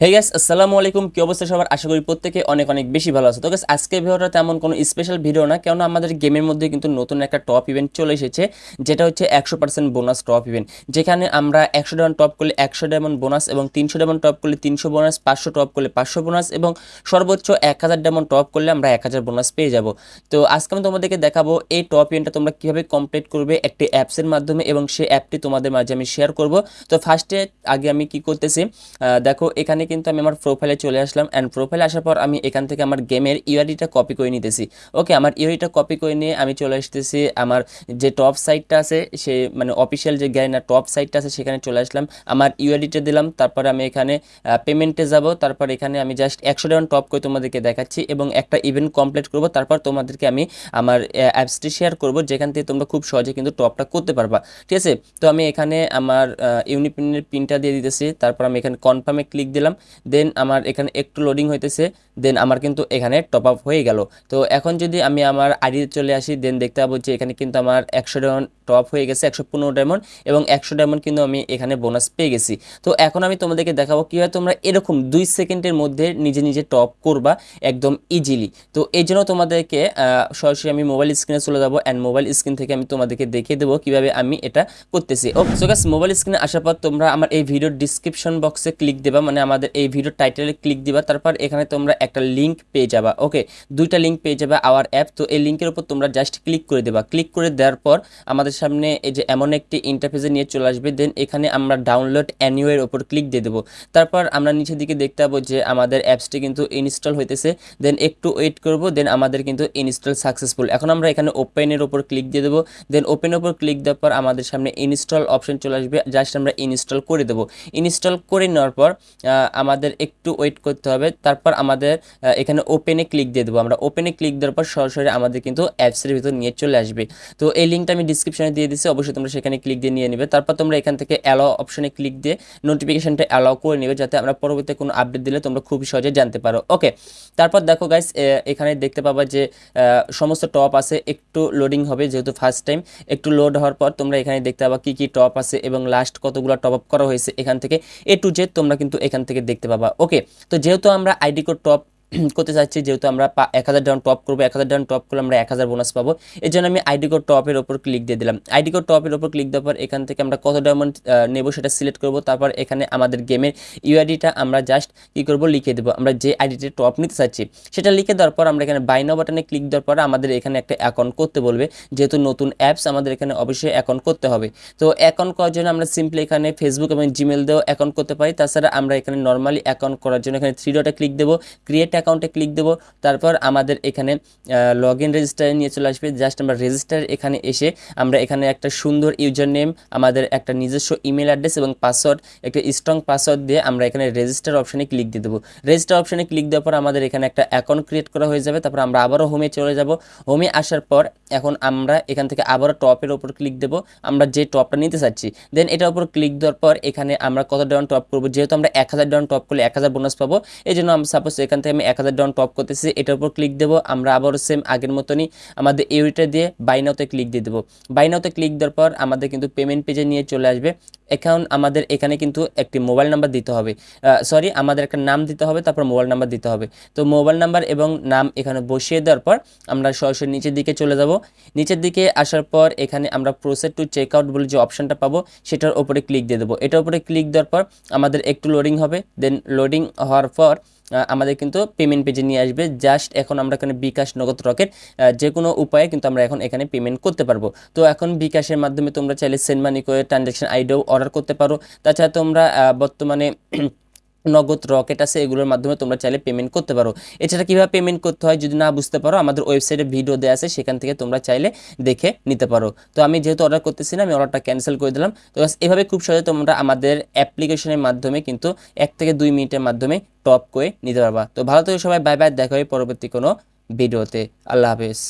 Hey guys আসসালামু আলাইকুম। কি অবস্থা সবার? আশা করি প্রত্যেকে অনেক অনেক বেশি ভালো আছে। তো গাইস আজকের ভিডিওটা তেমন কোনো স্পেশাল ভিডিও না, কেননা আমাদের গেমের মধ্যে কিন্তু নতুন একটা টপ ইভেন্ট চলে এসেছে, যেটা হচ্ছে একশো পার্সেন্ট বোনাস টপ ইভেন্ট যেখানে আমরা একশো ডায়মন্ড টপ করলে একশো ডায়মন্ড বোনাস এবং তিনশো ডায়মন্ড টপ করলে তিনশো বোনাস পাঁচশো টপ করলে পাঁচশো বোনাস এবং সর্বোচ্চ এক হাজার ডায়মন্ড টপ করলে আমরা এক হাজার বোনাস পেয়ে যাব। তো আজকে আমি তোমাদেরকে দেখাবো এই টপ ইভেন্টটা তোমরা কীভাবে কমপ্লিট করবে একটি অ্যাপসের মাধ্যমে এবং সেই অ্যাপটি তোমাদের মাঝে আমি শেয়ার করব। তো ফার্স্টে আগে আমি কি করতেছি দেখো এখানে কিন্তু আমি আমার প্রোফাইলে চলে আসলাম অ্যান্ড প্রোফাইলে আসার পর আমি এখান থেকে আমার গেমের ইউআইডিটা কপি করে নিতেছি। ওকে আমার ইউআইডিটা কপি করে নিয়ে আমি চলে আসতেছি আমার যে টপ সাইটটা আছে, সে মানে অফিসিয়াল যে গ্যারিনা টপ সাইটটা আছে, সেখানে চলে আসলাম। আমার ইউআইডিটা দিলাম, তারপর আমি এখানে পেমেন্টে যাব, তারপর এখানে আমি জাস্ট একশো ডাউন টপ করে তোমাদেরকে দেখাচ্ছি এবং একটা ইভেন্ট কমপ্লিট করব, তারপর তোমাদেরকে আমি আমার অ্যাপসটি শেয়ার করব, যেখান থেকে তোমরা খুব সহজে কিন্তু টপটা করতে পারবা। ঠিক আছে? তো আমি এখানে আমার ইউনিপিনের পিনটা দিয়ে দিতেছি, তারপর আমি এখানে কনফার্মে ক্লিক দিলাম। দেন আমার এখানে একটু লোডিং হইতেছে, দেন আমার কিন্তু এখানে টপ আপ হয়ে গেল। তো এখন যদি আমি আমার আইডিতে চলে আসি, দেন দেখতে পাবো যে এখানে কিন্তু আমার একশো ডায়মন্ড টপ হয়ে গেছে একশো পনেরো ডায়মন্ড এবং একশো ডায়মন্ড কিন্তু আমি এখানে বোনাস পেয়ে গেছি। তো এখন আমি তোমাদেরকে দেখাবো কীভাবে তোমরা এরকম দুই সেকেন্ডের মধ্যে নিজে নিজে টপ করবা একদম ইজিলি তো এই জন্য তোমাদেরকে সরাসরি আমি মোবাইল স্ক্রিনে চলে যাব অ্যান্ড মোবাইল স্ক্রিন থেকে আমি তোমাদেরকে দেখিয়ে দেবো কীভাবে আমি এটা করতেছি। ওকে সো গাছ মোবাইল স্ক্রিনে আসার পর তোমরা আমার এই ভিডিওর ডিসক্রিপশন বক্সে ক্লিক দেবা মানে আমাদের এই ভিডিওর টাইটেলে ক্লিক দিবা, তারপর এখানে তোমরা একটা লিঙ্ক পেয়ে যাবা। ওকে দুইটা লিঙ্ক পেয়ে যাবে আওয়ার অ্যাপ তো এই লিঙ্কের উপর তোমরা জাস্ট ক্লিক করে দেবা। ক্লিক করে দেওয়ার পর আমাদের সামনে এই যে এমন একটি ইন্টারফেসে নিয়ে চলে আসবে দেন এখানে আমরা ডাউনলোড অ্যানিওয়ের ওপর ক্লিক দিয়ে দেবো। তারপর আমরা নিচের দিকে দেখতে পাবো যে আমাদের অ্যাপসটি কিন্তু ইনস্টল হইতেছে। দেন একটু ওয়েট করব দেন আমাদের কিন্তু ইনস্টল সাকসেসফুল এখন আমরা এখানে ওপেনের ওপর ক্লিক দিয়ে দেবো। দেন ওপেনের ওপর ক্লিক দেওয়ার পর আমাদের সামনে ইনস্টল অপশন চলে আসবে। জাস্ট আমরা ইনস্টল করে দেবো। ইনস্টল করে নেওয়ার পর আমাদের একটু ওয়েট করতে হবে। তারপর আমাদের এখানে ওপেনে ক্লিক দিয়ে দেবো। আমরা ওপেনে ক্লিক দেওয়ার পর সরাসরি আমাদের কিন্তু অ্যাপসের ভিতর নিয়ে চলে আসবে। তো এই লিঙ্কটা আমি ডিসক্রিপশনে দিয়ে দিচ্ছি অবশ্যই তোমরা সেখানে ক্লিক দিয়ে নিয়ে নেবে। তারপর তোমরা এখান থেকে অ্যালাও অপশনে ক্লিক দিয়ে নোটিফিকেশনটা অ্যালাও করে নেবে, যাতে আমরা পরবর্তী কোনো আপডেট দিলে তোমরা খুব সহজে জানতে পারো। ওকে তারপর দেখো গাইস এখানে দেখতে পাবা যে সমস্ত টপ আছে, একটু লোডিং হবে যেহেতু ফার্স্ট টাইম একটু লোড হওয়ার পর তোমরা এখানে দেখতে পাবা কি কি টপ আছে এবং লাস্ট কতগুলো টপ আপ করা হয়েছে এখান থেকে। এ টু জেড তোমরা কিন্তু এখান থেকে দেখতে পাবা। ওকে তো যেহেতু আমরা আইডি কোড টপ করতে চাচ্ছি যেহেতু আমরা এক হাজার ডাউন টপ করব, এক হাজার ডাউন টপ করলে আমরা এক হাজার বোনাস পাবো। এই জন্য আমি আইডি কোড টপের ওপর ক্লিক দিয়ে দিলাম। আইডি কোড টপের ওপর ক্লিক দেওয়ার পর এখান থেকে আমরা কত ডায়মন্ড নেব সেটা সিলেক্ট করব। তারপর এখানে আমাদের গেমের ইউআইডিটা আমরা জাস্ট কী করব, লিখে দেবো। আমরা যে আইডিতে টপ নিতে চাচ্ছি সেটা লিখে দেওয়ার পর আমরা এখানে বাইনা বাটনে ক্লিক দেওয়ার পর আমাদের এখানে একটা অ্যাকাউন্ট করতে বলবে। যেহেতু নতুন অ্যাপস আমাদের এখানে অবশ্যই অ্যাকাউন্ট করতে হবে। তো অ্যাকাউন্ট করার জন্য আমরা সিম্পলি এখানে ফেসবুক এবং জিমেল দিয়েও অ্যাকাউন্ট করতে পারি। তাছাড়া আমরা এখানে নর্মালি অ্যাকাউন্ট করার জন্য এখানে থ্রি ডটে ক্লিক দেবো। ক্রিয়েট অ্যাকাউন্টে ক্লিক দেবো। তারপর আমাদের এখানে লগ ইন রেজিস্টারে নিয়ে চলে আসবে। জাস্ট আমরা রেজিস্টার এখানে এসে আমরা এখানে একটা সুন্দর ইউজার নেম আমাদের একটা নিজস্ব ইমেল অ্যাড্রেস এবং পাসওয়ার্ড একটা স্ট্রং পাসওয়ার্ড দিয়ে আমরা এখানে রেজিস্টার অপশানে ক্লিক দিয়ে দেবো। রেজিস্টার অপশানে ক্লিক দেওয়ার পর আমাদের এখানে একটা অ্যাকাউন্ট ক্রিয়েট করা হয়ে যাবে। তারপর আমরা আবারও হোমে চলে যাব। হোমে আসার পর এখন আমরা এখান থেকে আবারও টপের ওপর ক্লিক দেবো। আমরা যে টপটা নিতে চাচ্ছি দেন এটার উপর ক্লিক দেওয়ার পর এখানে আমরা কত ডাউন টপ করব? যেহেতু আমরা এক হাজার ডাউন টপ করলে এক হাজার বোনাস পাবো। এই জন্য আমরা সাপোজ এখান থেকে আমি এক হাজার ডাউন টপ করতেছি, এটার উপর ক্লিক দেবো, আমরা আবারও সেম আগের মতনই আমাদের ইউরিটা দিয়ে বাইনাওতে ক্লিক দিয়ে দেবো। বাইনাওতে ক্লিক দেওয়ার পর আমাদের কিন্তু পেমেন্ট পেজে নিয়ে চলে আসবে। এখন আমাদের এখানে কিন্তু একটি মোবাইল নাম্বার দিতে হবে। সরি আমাদের একটা নাম দিতে হবে, তারপর মোবাইল নাম্বার দিতে হবে। তো মোবাইল নাম্বার এবং নাম এখানে বসিয়ে দেওয়ার পর আমরা সরাসরি নিচের দিকে চলে যাব। নিচের দিকে আসার পর এখানে আমরা প্রসেস টু চেক আউট বলে যে অপশনটা পাবো, সেটার ওপরে ক্লিক দিয়ে দেবো। এটার উপরে ক্লিক দেওয়ার পর আমাদের একটু লোডিং হবে। দেন লোডিং হওয়ার পর আমাদের কিন্তু পেমেন্ট পেজে নিয়ে আসবে। জাস্ট এখন আমরা এখানে বিকাশ নগদ রকেট যে কোনো উপায়ে কিন্তু আমরা এখন এখানে পেমেন্ট করতে পারব। তো এখন বিকাশের মাধ্যমে তোমরা চাইলে সেন্ড মানি করে ট্রানজ্যাকশন আইডিও অর্ডার করতে পারো। তাছাড়া তোমরা বর্তমানে নগদ রকেট আছে, এগুলোর মাধ্যমে তোমরা চাইলে পেমেন্ট করতে পারো। এছাড়া কীভাবে পেমেন্ট করতে হয় যদি না বুঝতে পারো, আমাদের ওয়েবসাইটে ভিডিও দেওয়া আছে, সেখান থেকে তোমরা চাইলে দেখে নিতে পারো। তো আমি যেহেতু অর্ডার করতেছি না, আমি অর্ডারটা ক্যান্সেল করে দিলাম। তো এভাবে খুব সহজে তোমরা আমাদের অ্যাপ্লিকেশনের মাধ্যমে কিন্তু এক থেকে দুই মিনিটের মাধ্যমে টপ করে নিতে পারবা। তো ভালো থেকে সবাই বাই বাই দেখা হয় পরবর্তী কোনো ভিডিওতে আল্লাহ হাফেজ।